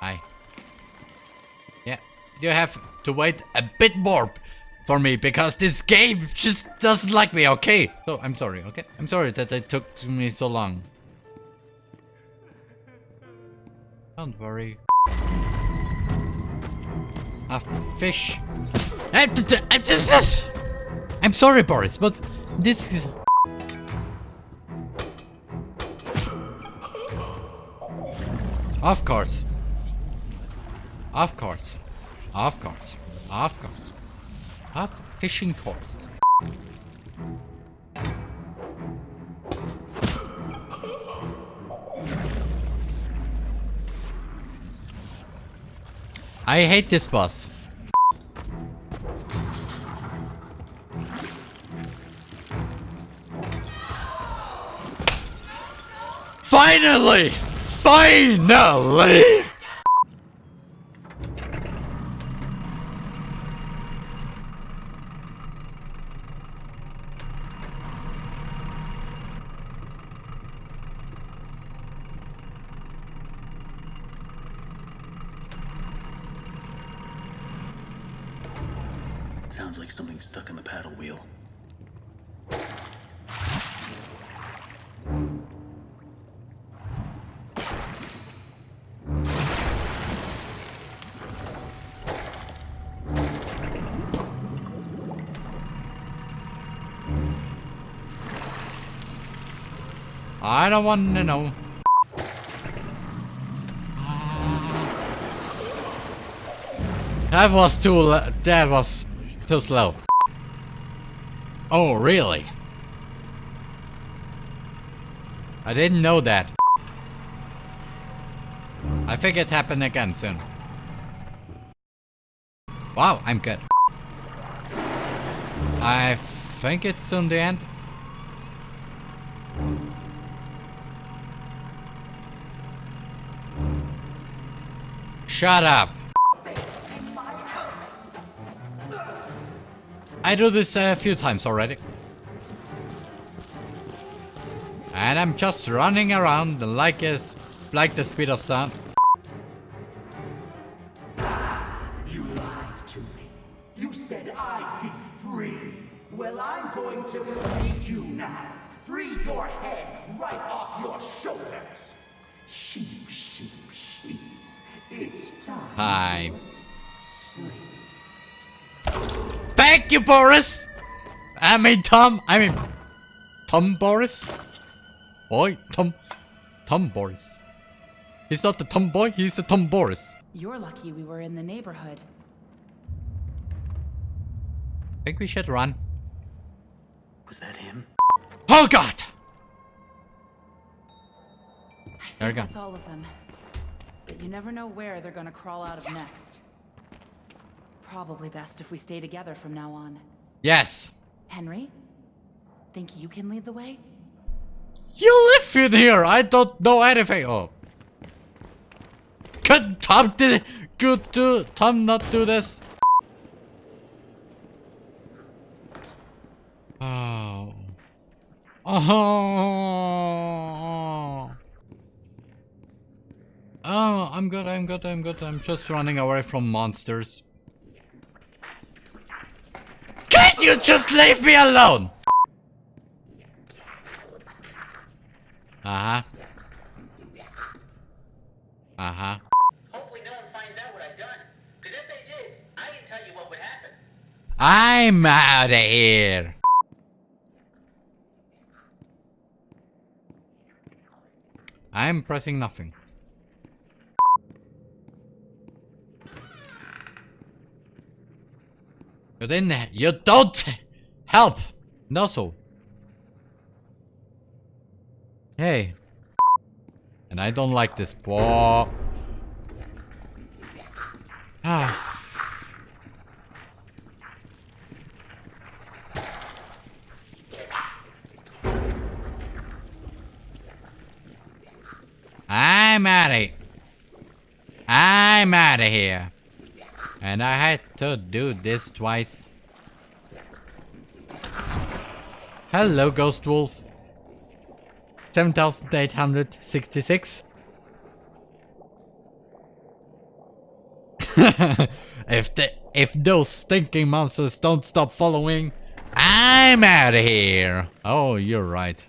Hi. Yeah, you have to wait a bit more for me because this game just doesn't like me, okay? So, I'm sorry, okay? I'm sorry that it took me so long. Don't worry. A fish. Eh, eh, I'm sorry, Boris, but this is... Of course. Of course. Of course. Of course. Of fishing course. I hate this boss. Finally! Finally! I don't want to know. That was too. That was too slow. Oh, really? I didn't know that. I think it happened again soon. Wow, I'm good. I think it's soon the end. Shut up. I do this a few times already. And I'm just running around like a, like the speed of sound. Time. Hi. Thank you, Boris! I mean, Tom. I mean, Tom Boris? Boy, Tom. Tom Boris. He's not the tomboy, he's the Tom Boris. You're lucky we were in the neighborhood. I Think we should run. Was that him? Oh god! I There we think go. that's all of them. But you never know where they're gonna crawl out of next. Probably best if we stay together from now on. Yes. Henry? Think you can lead the way? You live in here. I don't know anything. Oh. Could Tom did good do Tom not do this? Oh. Oh. Oh, I'm good, I'm good, I'm good. I'm just running away from monsters. Can't you just leave me alone? Uh-huh. Uh-huh. Hopefully no one finds out what I've done. Because if they did, I can tell you what would happen. I'm out of here. I'm pressing nothing. You didn't. You don't help. No so. Hey. And I don't like this. ball. Ah. I'm out of I'm out of here. And I had to do this twice. Hello, Ghost Wolf. 7866. if the if those stinking monsters don't stop following, I'm out of here. Oh, you're right.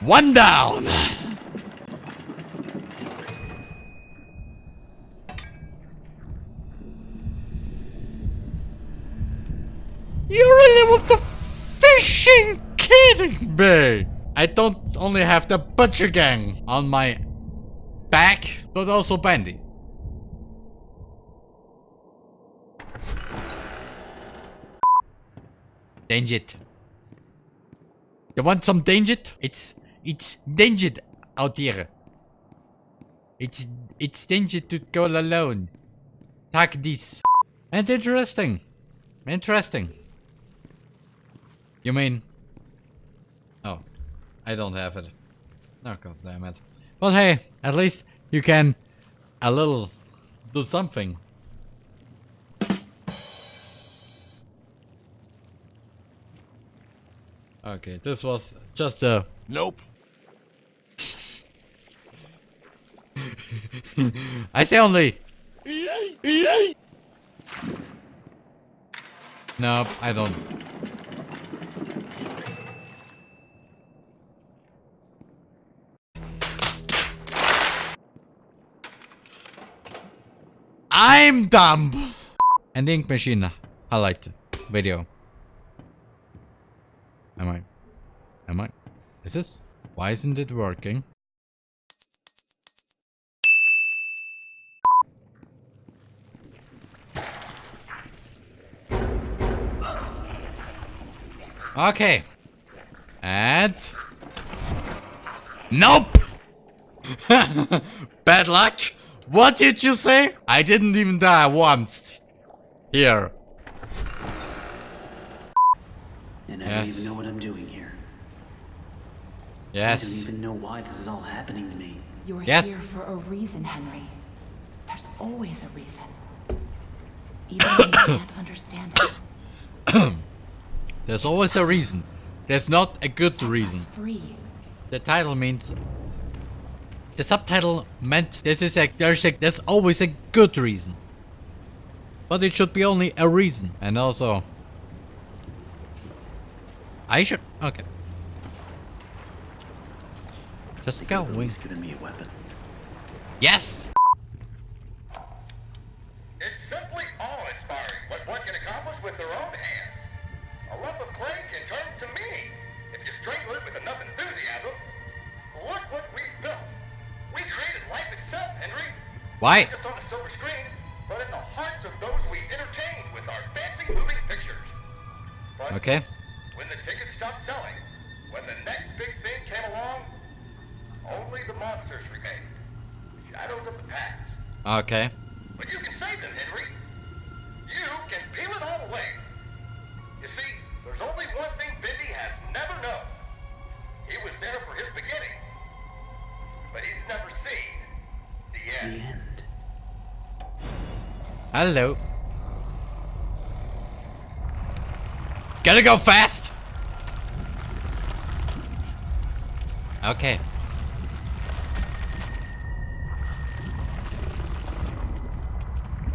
One down. You really want the fishing kidding me? I don't only have the butcher gang on my back, but also Bendy. Danger. You want some danger? It's it's danger out here. It's it's danger to go alone. Take this. And interesting. Interesting. You mean? I don't have it. Oh god damn it. But hey, at least you can a little do something. Okay, this was just a Nope. I say only. Nope, I don't. I'm dumb. And the ink machine. I liked it. Video. Am I? Am I? Is this? Why isn't it working? Okay. And... Nope! Bad luck? What did you say? I didn't even die once. Here. And I Yes. don't even know what I'm doing here. Yes. I don't Yes. even know why this is all happening to me. You're Yes. here for a reason, Henry. There's always a reason. Even when you can't understand it. There's always a reason. There's not a good reason. Free. The title means... The subtitle meant this is a... There's a... There's always a good reason. But it should be only a reason. And also... I should... Okay. Just go. Could've at given me a weapon. Yes! It's simply awe-inspiring what one can accomplish with their own hands. Why? Not just on a silver screen, but in the hearts of those we entertain with our fancy moving pictures. But Okay. when the tickets stopped selling, when the next big thing came along, only the monsters remained. Shadows of the past. Okay. Hello. Gotta go fast. Okay.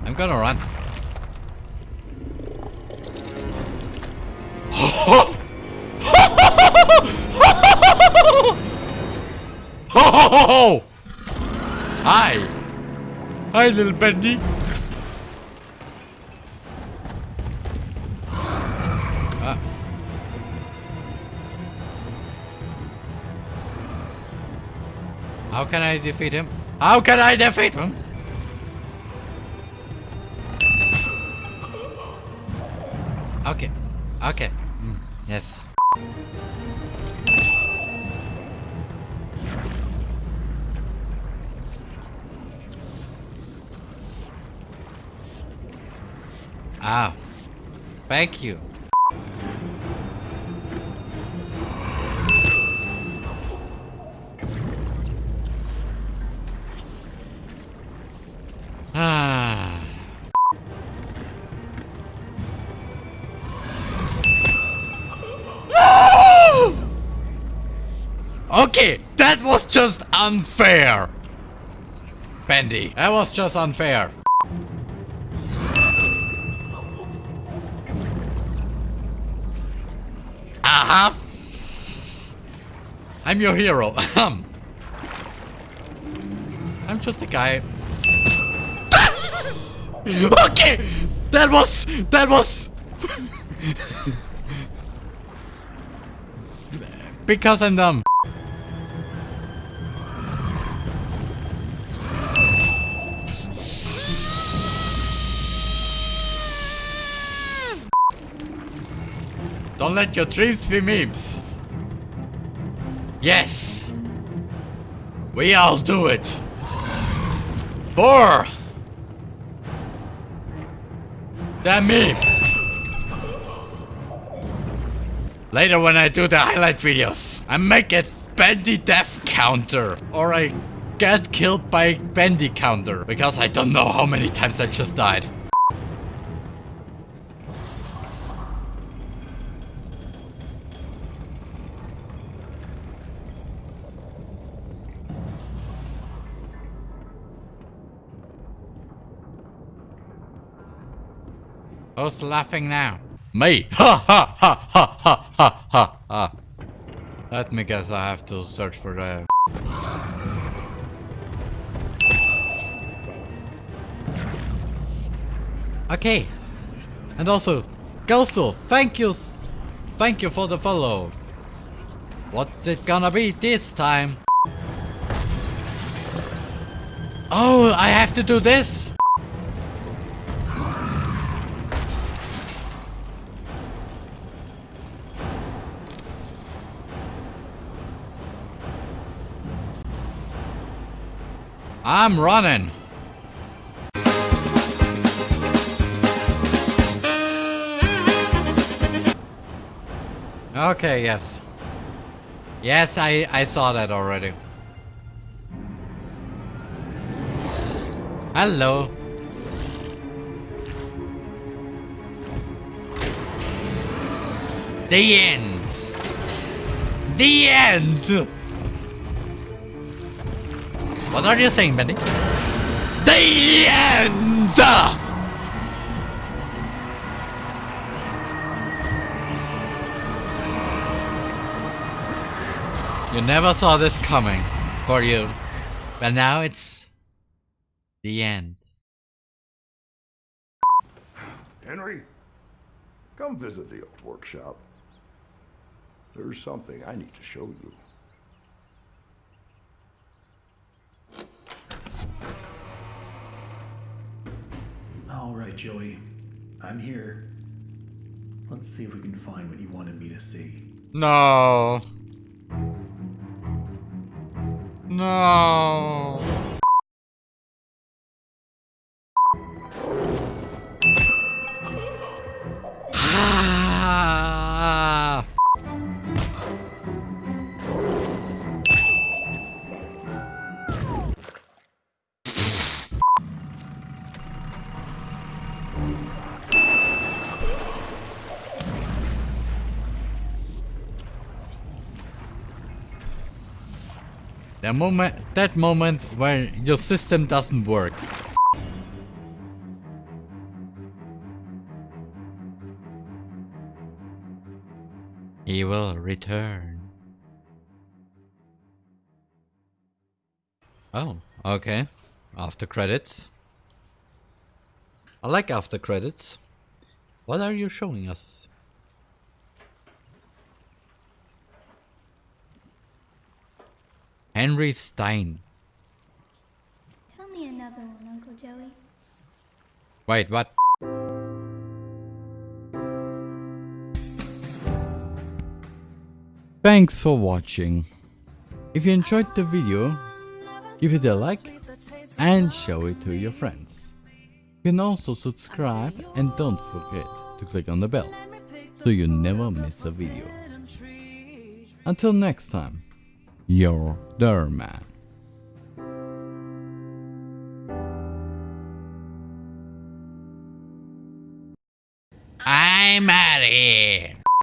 I'm gonna run. Hi. Hi, little Bendy. Can I defeat him? How can I defeat him? Okay. Okay. Mm, yes. Ah. Thank you. Ah. Okay, that was just unfair. Bendy. That was just unfair. Aha! I'm your hero. I'm just a guy. Okay! That was... That was... because I'm dumb. Don't let your dreams be memes. Yes. We all do it. For that meme. Later when I do the highlight videos, I make a Bendy death counter or I get killed by Bendy counter because I don't know how many times I just died. Who's laughing now? Me! Ha ha ha ha ha ha ha ha! Let me guess I have to search for the... Okay. And also, Ghostul, thank you! Thank you for the follow. What's it gonna be this time? Oh, I have to do this? I'm running. Okay, yes. Yes, I, I saw that already. Hello. The end. The end. What are you saying, Bendy? The end! You never saw this coming for you. But now it's the end. Henry, come visit the old workshop. There's something I need to show you. All right, Joey. I'm here. Let's see if we can find what you wanted me to see. No. No. The moment, that moment where your system doesn't work. He will return. Oh, okay. After credits. I like after credits. What are you showing us? Henry Stein. Tell me another one, Uncle Joey. Wait, what? Thanks for watching. If you enjoyed the video, give it a like and show it to your friends. You can also subscribe and don't forget to click on the bell so you never miss a video. Until next time, your Derman. I'm out of here.